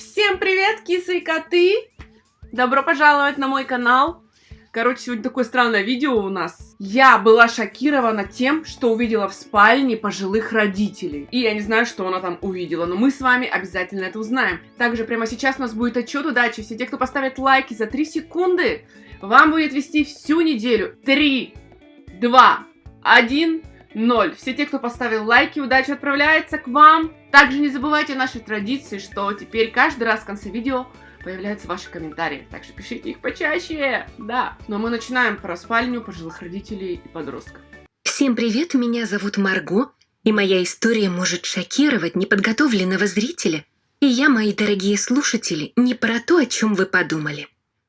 Всем привет, кисы и коты! Добро пожаловать на мой канал. Короче, сегодня такое странное видео у нас. Я была шокирована тем, что увидела в спальне пожилых родителей. И я не знаю, что она там увидела, но мы с вами обязательно это узнаем. Также прямо сейчас у нас будет отчет удачи. Все те, кто поставит лайки за 3 секунды, вам будет вести всю неделю. 3, 2, 1, 0. Все те, кто поставил лайки, удача отправляется к вам. Также не забывайте о нашей традиции, что теперь каждый раз в конце видео появляются ваши комментарии. Так что пишите их почаще. Да. Но мы начинаем про спальню пожилых родителей и подростков. Всем привет, меня зовут Марго, и моя история может шокировать неподготовленного зрителя. И я, мои дорогие слушатели, не про то, о чем вы подумали.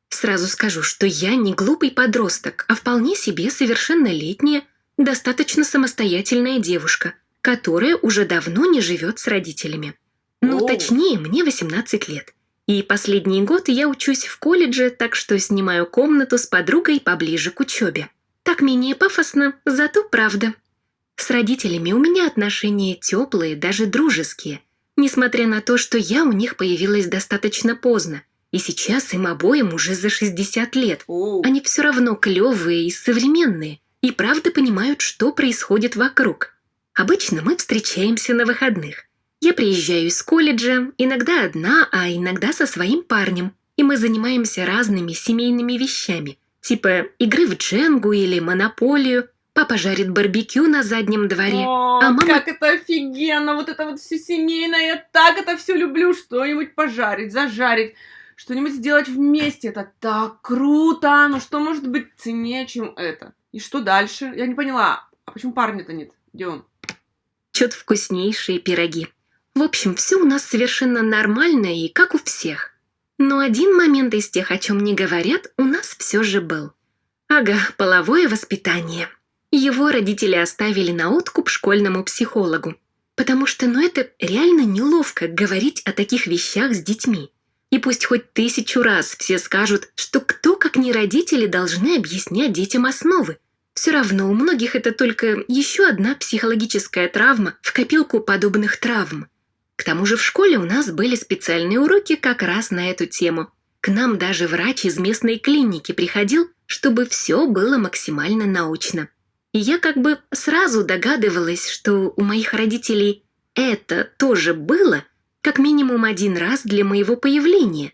Сразу скажу, что я не глупый подросток, а вполне себе совершеннолетняя, достаточно самостоятельная девушка, которая уже давно не живет с родителями. Ну, О. точнее, мне 18 лет. И последний год я учусь в колледже, так что снимаю комнату с подругой поближе к учебе. Так менее пафосно, зато правда. С родителями у меня отношения теплые, даже дружеские, несмотря на то, что я у них появилась достаточно поздно, и сейчас им обоим уже за 60 лет. О, Они все равно клевые и современные, и правда понимают, что происходит вокруг. Обычно мы встречаемся на выходных. Я приезжаю из колледжа, иногда одна, а иногда со своим парнем, и мы занимаемся разными семейными вещами, типа игры в дженгу или монополию, папа жарит барбекю на заднем дворе, О, а мама как это офигенно! Вот это вот все семейное, я так это все люблю! Что-нибудь пожарить, зажарить, что-нибудь сделать вместе. Это так круто! Ну что может быть ценнее, чем это? И что дальше? Я не поняла. А почему парня-то нет? Где он? Печет вкуснейшие пироги. В общем, все у нас совершенно нормально и как у всех. Но один момент из тех, о чем не говорят, у нас все же был. Ага, половое воспитание. Его родители оставили на откуп школьному психологу. Потому что, ну это реально неловко говорить о таких вещах с детьми. И пусть хоть тысячу раз все скажут, что кто, как не родители, должны объяснять детям основы. Все равно у многих это только еще одна психологическая травма в копилку подобных травм. К тому же в школе у нас были специальные уроки как раз на эту тему. К нам даже врач из местной клиники приходил, чтобы все было максимально научно. И я как бы сразу догадывалась, что у моих родителей это тоже было как минимум один раз для моего появления.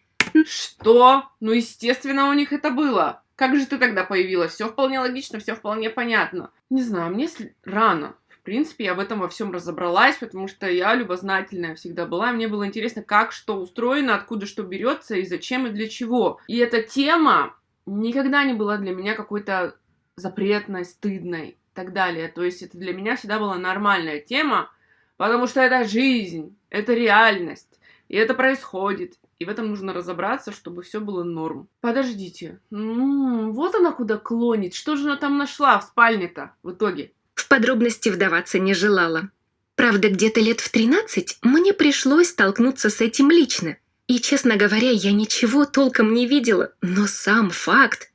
Что? Ну, естественно, у них это было. Как же ты тогда появилась? Все вполне логично, все вполне понятно. Не знаю, мне рано. В принципе, я в этом во всем разобралась, потому что я любознательная всегда была. и Мне было интересно, как что устроено, откуда что берется и зачем и для чего. И эта тема никогда не была для меня какой-то запретной, стыдной и так далее. То есть это для меня всегда была нормальная тема, потому что это жизнь, это реальность, и это происходит. И в этом нужно разобраться, чтобы все было норм. Подождите. М, вот она куда клонит. Что же она там нашла в спальне-то в итоге? В подробности вдаваться не желала. Правда, где-то лет в 13 мне пришлось столкнуться с этим лично. И, честно говоря, я ничего толком не видела, но сам факт.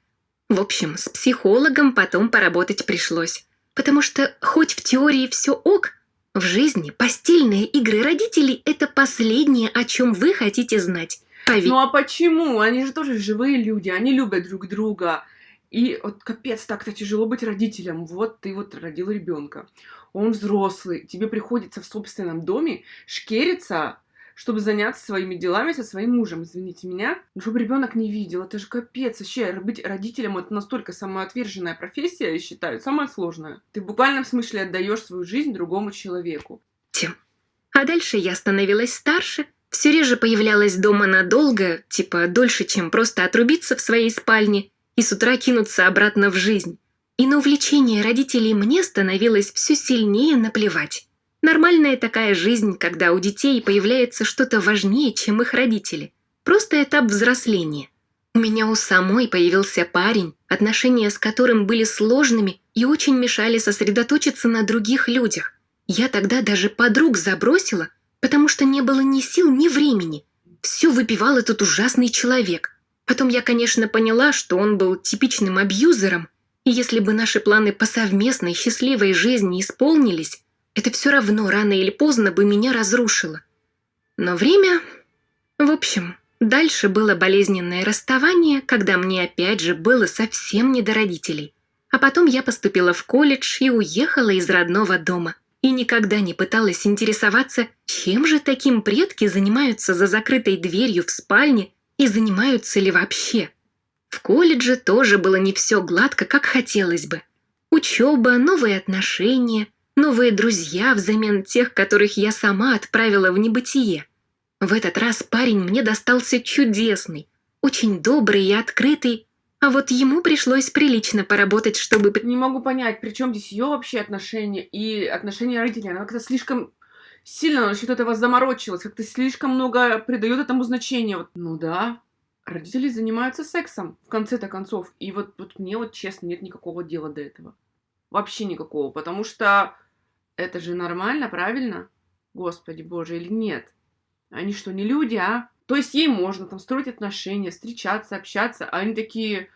В общем, с психологом потом поработать пришлось. Потому что хоть в теории все ок, в жизни постельные игры родителей – это последнее, о чем вы хотите знать. Пове- Ну а почему? Они же тоже живые люди, они любят друг друга. И вот капец, так-то тяжело быть родителем. Вот ты вот родил ребенка. Он взрослый, тебе приходится в собственном доме шкериться, чтобы заняться своими делами со своим мужем. Извините меня. Ну, чтобы ребенок не видел, это же капец. Вообще, быть родителем это настолько самоотверженная профессия, я считаю, самая сложная. Ты в буквальном смысле отдаешь свою жизнь другому человеку. Тем. А дальше я становилась старше, все реже появлялась дома надолго, типа дольше, чем просто отрубиться в своей спальне и с утра кинуться обратно в жизнь. И на увлечение родителей мне становилось все сильнее наплевать. Нормальная такая жизнь, когда у детей появляется что-то важнее, чем их родители. Просто этап взросления. У меня у самой появился парень, отношения с которым были сложными и очень мешали сосредоточиться на других людях. Я тогда даже подруг забросила, потому что не было ни сил, ни времени. Все выпивал этот ужасный человек. Потом я, конечно, поняла, что он был типичным абьюзером, и если бы наши планы по совместной счастливой жизни исполнились, это все равно рано или поздно бы меня разрушило. Но время... В общем, дальше было болезненное расставание, когда мне опять же было совсем не до родителей. А потом я поступила в колледж и уехала из родного дома. И никогда не пыталась интересоваться, чем же таким предки занимаются за закрытой дверью в спальне и занимаются ли вообще. В колледже тоже было не все гладко, как хотелось бы. Учеба, новые отношения, новые друзья взамен тех, которых я сама отправила в небытие. В этот раз парень мне достался чудесный, очень добрый и открытый, а вот ему пришлось прилично поработать, чтобы... Не могу понять, при чем здесь ее вообще отношения и отношения родителей. Она как-то слишком сильно насчет этого заморочилась, как-то слишком много придает этому значения. Вот, ну да, родители занимаются сексом, в конце-то концов. И вот, вот мне вот честно нет никакого дела до этого. Вообще никакого, потому что это же нормально, правильно? Господи боже, или нет? Они что, не люди, а? То есть ей можно там строить отношения, встречаться, общаться, а они такие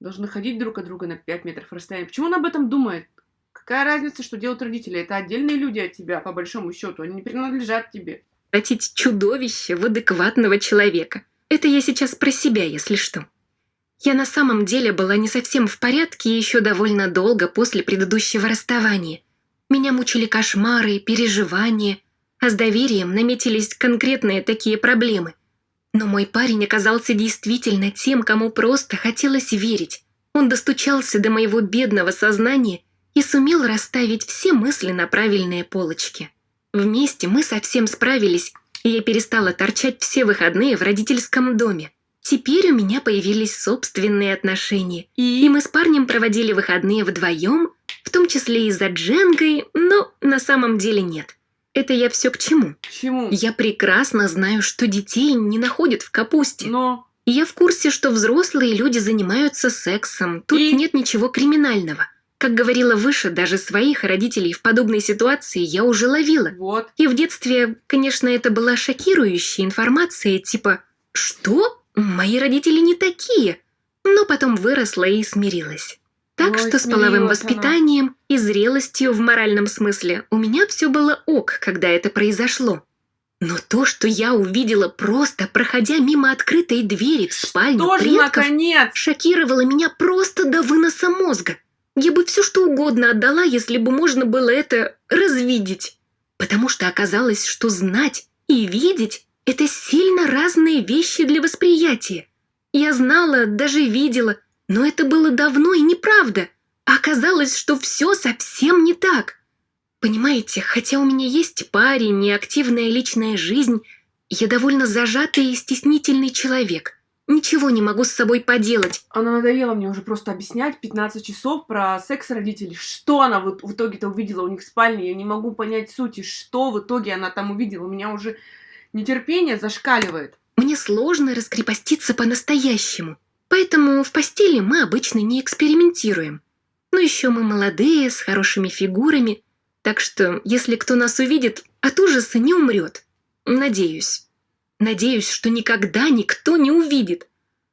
должны ходить друг от друга на 5 метров расстояния. Почему он об этом думает? Какая разница, что делают родители? Это отдельные люди от тебя, по большому счету. Они не принадлежат тебе. Превратить чудовище в адекватного человека. Это я сейчас про себя, если что. Я на самом деле была не совсем в порядке еще довольно долго после предыдущего расставания. Меня мучили кошмары, переживания – а с доверием наметились конкретные такие проблемы. Но мой парень оказался действительно тем, кому просто хотелось верить. Он достучался до моего бедного сознания и сумел расставить все мысли на правильные полочки. Вместе мы совсем справились, и я перестала торчать все выходные в родительском доме. Теперь у меня появились собственные отношения, и мы с парнем проводили выходные вдвоем, в том числе и за Дженгой, но на самом деле нет. Это я все к чему? К чему? Я прекрасно знаю, что детей не находят в капусте. Но... Я в курсе, что взрослые люди занимаются сексом. Тут И? нет ничего криминального. Как говорила выше, даже своих родителей в подобной ситуации я уже ловила. Вот. И в детстве, конечно, это была шокирующая информация, типа «Что? Мои родители не такие!» Но потом выросла и смирилась. Так что с половым воспитанием и зрелостью в моральном смысле у меня все было ок, когда это произошло. Но то, что я увидела просто, проходя мимо открытой двери в спальню Тоже, предков, наконец! шокировало меня просто до выноса мозга. Я бы все что угодно отдала, если бы можно было это развидеть. Потому что оказалось, что знать и видеть – это сильно разные вещи для восприятия. Я знала, даже видела, но это было давно и неправда. А оказалось, что все совсем не так. Понимаете, хотя у меня есть парень и активная личная жизнь, я довольно зажатый и стеснительный человек. Ничего не могу с собой поделать. Она надоела мне уже просто объяснять 15 часов про секс родителей. Что она в, в итоге-то увидела у них в спальне? Я не могу понять сути, что в итоге она там увидела. У меня уже нетерпение зашкаливает. Мне сложно раскрепоститься по-настоящему. Поэтому в постели мы обычно не экспериментируем. Но еще мы молодые, с хорошими фигурами. Так что, если кто нас увидит, от ужаса не умрет. Надеюсь. Надеюсь, что никогда никто не увидит.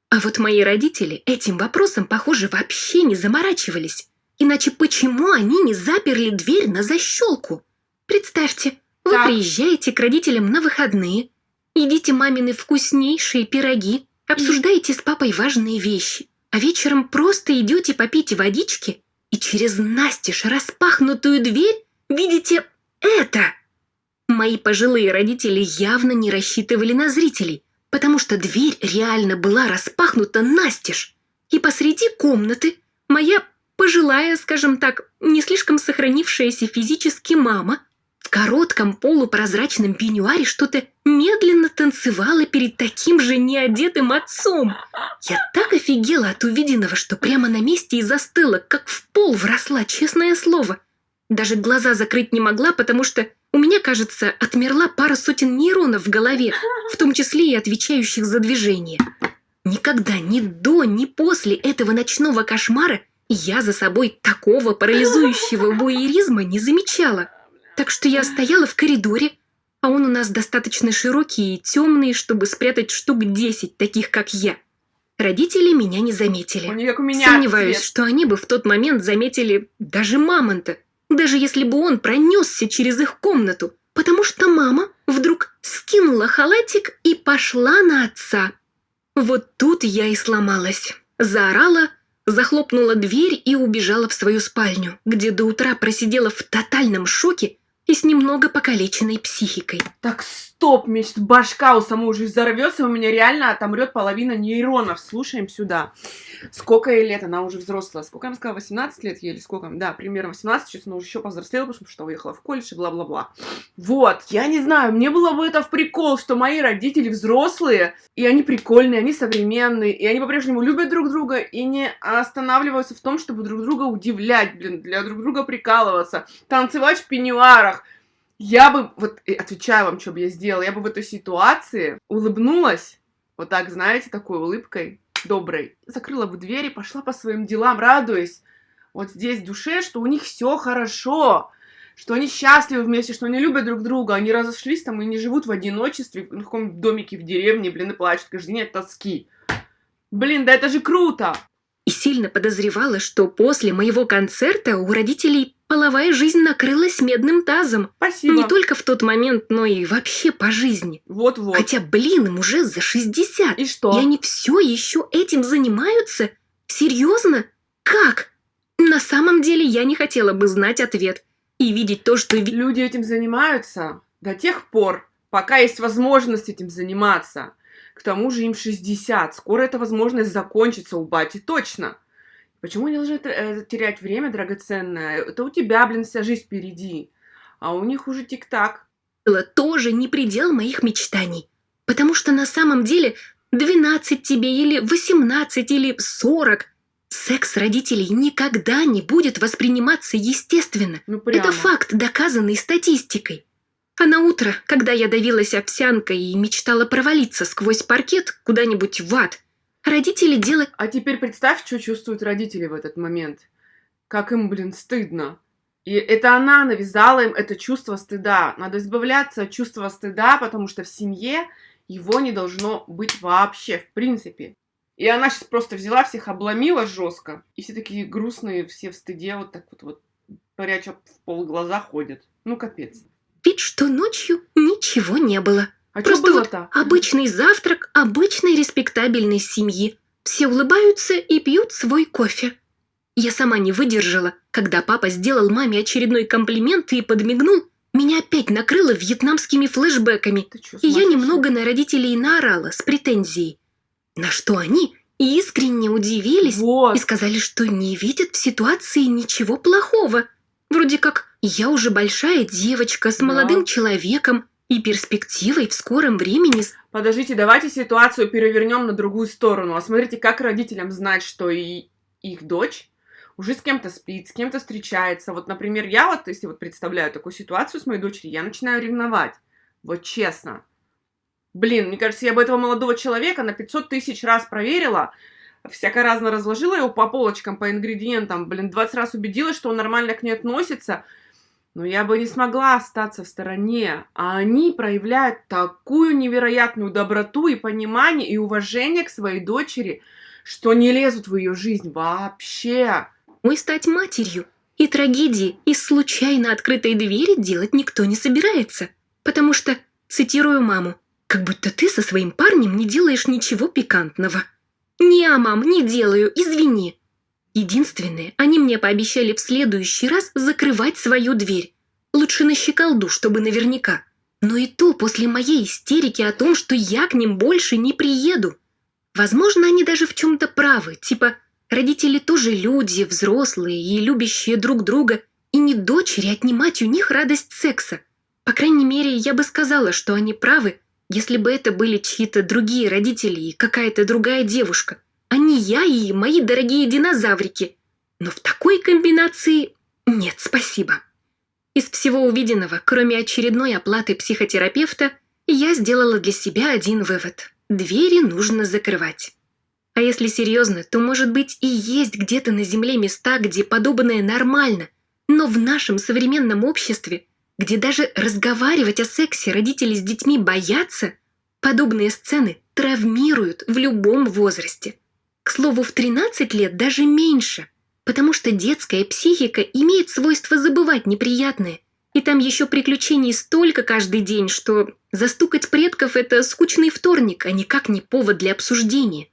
А вот мои родители этим вопросом, похоже, вообще не заморачивались. Иначе почему они не заперли дверь на защелку? Представьте, вы Так. приезжаете к родителям на выходные, едите мамины вкуснейшие пироги, обсуждаете с папой важные вещи, а вечером просто идете попить водички и через настежь распахнутую дверь видите это. Мои пожилые родители явно не рассчитывали на зрителей, потому что дверь реально была распахнута настежь. И посреди комнаты моя пожилая, скажем так, не слишком сохранившаяся физически мама в коротком полупрозрачном пеньюаре что-то медленно танцевала перед таким же неодетым отцом. Я так офигела от увиденного, что прямо на месте и застыла, как в пол вросла, честное слово. Даже глаза закрыть не могла, потому что у меня, кажется, отмерла пара сотен нейронов в голове, в том числе и отвечающих за движение. Никогда ни до, ни после этого ночного кошмара я за собой такого парализующего буеризма не замечала. Так что я стояла в коридоре, а он у нас достаточно широкий и темный, чтобы спрятать штук 10 таких, как я. Родители меня не заметили. Как у меня Сомневаюсь, цвет. что они бы в тот момент заметили даже мамонта, даже если бы он пронесся через их комнату. потому что мама вдруг скинула халатик и пошла на отца. Вот тут я и сломалась. Заорала, захлопнула дверь и убежала в свою спальню, где до утра просидела в тотальном шоке и с немного покалеченной психикой. Так, стоп, мечт, башка у самой уже взорвется, у меня реально отомрет половина нейронов. Слушаем сюда. Сколько ей лет? Она уже взрослая. Сколько она сказала? 18 лет ей или сколько? Да, примерно 18. Сейчас она уже еще повзрослела, потому что уехала в колледж и бла-бла-бла. Вот, я не знаю, мне было бы это в прикол, что мои родители взрослые, и они прикольные, они современные, и они по-прежнему любят друг друга и не останавливаются в том, чтобы друг друга удивлять, блин, для друг друга прикалываться, танцевать в пеньюарах, я бы, вот отвечаю вам, что бы я сделала, я бы в этой ситуации улыбнулась, вот так, знаете, такой улыбкой доброй, закрыла бы дверь и пошла по своим делам, радуясь вот здесь в душе, что у них все хорошо, что они счастливы вместе, что они любят друг друга, они разошлись там и не живут в одиночестве, в каком-то домике в деревне, блин, и плачут каждый день от тоски. Блин, да это же круто! И сильно подозревала, что после моего концерта у родителей половая жизнь накрылась медным тазом. Спасибо. Не только в тот момент, но и вообще по жизни. Вот-вот. Хотя, блин, им уже за 60. И что? И они все еще этим занимаются? Серьезно? Как? На самом деле я не хотела бы знать ответ. И видеть то, что... Люди этим занимаются до тех пор, пока есть возможность этим заниматься. К тому же им 60. Скоро эта возможность закончится у бати точно. Почему они должны э, терять время драгоценное? Это у тебя, блин, вся жизнь впереди. А у них уже тик-так. тоже не предел моих мечтаний. Потому что на самом деле 12 тебе или 18 или 40 секс родителей никогда не будет восприниматься естественно. Ну прямо. Это факт, доказанный статистикой. А на утро, когда я давилась овсянкой и мечтала провалиться сквозь паркет куда-нибудь в ад, родители делали... А теперь представь, что чувствуют родители в этот момент. Как им, блин, стыдно. И это она навязала им это чувство стыда. Надо избавляться от чувства стыда, потому что в семье его не должно быть вообще, в принципе. И она сейчас просто взяла, всех обломила жестко. И все такие грустные, все в стыде, вот так вот, вот пряча в пол глаза ходят. Ну, капец. Вид, что ночью ничего не было. А что Просто вот было-то? Обычный завтрак обычной респектабельной семьи. Все улыбаются и пьют свой кофе. Я сама не выдержала, когда папа сделал маме очередной комплимент и подмигнул. Меня опять накрыло вьетнамскими флешбэками, чё, и я немного на родителей наорала с претензией. На что они искренне удивились Вот. и сказали, что не видят в ситуации ничего плохого. Вроде как я уже большая девочка с Да. молодым человеком и перспективой в скором времени Подождите, давайте ситуацию перевернем на другую сторону. А смотрите, как родителям знать, что и их дочь уже с кем-то спит, с кем-то встречается. Вот, например, я вот, если вот представляю такую ситуацию с моей дочерью, я начинаю ревновать. Вот честно. Блин, мне кажется, я бы этого молодого человека на 500 тысяч раз проверила, всяко разно разложила его по полочкам, по ингредиентам, блин, 20 раз убедилась, что он нормально к ней относится, но я бы не смогла остаться в стороне. А они проявляют такую невероятную доброту и понимание и уважение к своей дочери, что не лезут в ее жизнь вообще. мой стать матерью. И трагедии из случайно открытой двери делать никто не собирается. Потому что, цитирую маму, «Как будто ты со своим парнем не делаешь ничего пикантного». «Не, а, мам, не делаю, извини». Единственное, они мне пообещали в следующий раз закрывать свою дверь. Лучше на щеколду, чтобы наверняка. Но и то после моей истерики о том, что я к ним больше не приеду. Возможно, они даже в чем-то правы, типа родители тоже люди, взрослые и любящие друг друга, и не дочери отнимать у них радость секса. По крайней мере, я бы сказала, что они правы, если бы это были чьи-то другие родители и какая-то другая девушка, а не я и мои дорогие динозаврики. Но в такой комбинации нет, спасибо. Из всего увиденного, кроме очередной оплаты психотерапевта, я сделала для себя один вывод. Двери нужно закрывать. А если серьезно, то, может быть, и есть где-то на Земле места, где подобное нормально. Но в нашем современном обществе, где даже разговаривать о сексе родители с детьми боятся, подобные сцены травмируют в любом возрасте. К слову, в 13 лет даже меньше, потому что детская психика имеет свойство забывать неприятное И там еще приключений столько каждый день, что застукать предков – это скучный вторник, а никак не повод для обсуждения.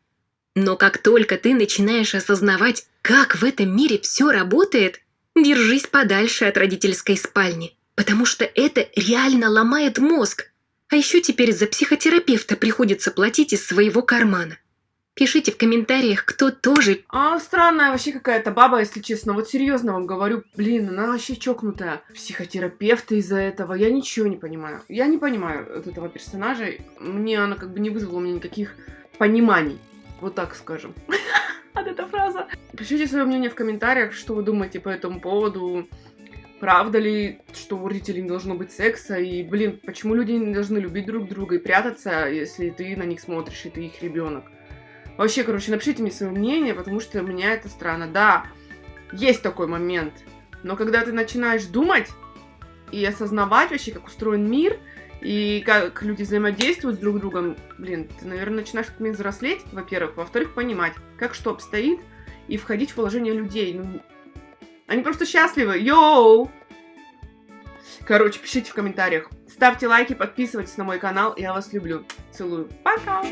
Но как только ты начинаешь осознавать, как в этом мире все работает, держись подальше от родительской спальни, потому что это реально ломает мозг. А еще теперь за психотерапевта приходится платить из своего кармана. Пишите в комментариях, кто тоже... А странная вообще какая-то баба, если честно. Вот серьезно вам говорю, блин, она вообще чокнутая. Психотерапевты из-за этого. Я ничего не понимаю. Я не понимаю от этого персонажа. Мне она как бы не вызвала у меня никаких пониманий. Вот так скажем. От эта фраза. Пишите свое мнение в комментариях, что вы думаете по этому поводу. Правда ли, что у родителей не должно быть секса? И, блин, почему люди не должны любить друг друга и прятаться, если ты на них смотришь, и ты их ребенок? Вообще, короче, напишите мне свое мнение, потому что меня это странно. Да, есть такой момент. Но когда ты начинаешь думать и осознавать вообще, как устроен мир, и как люди взаимодействуют с друг другом, блин, ты, наверное, начинаешь как взрослеть, во-первых. Во-вторых, понимать, как что обстоит, и входить в положение людей. Ну, они просто счастливы. Йоу! Короче, пишите в комментариях. Ставьте лайки, подписывайтесь на мой канал. Я вас люблю. Целую. Пока!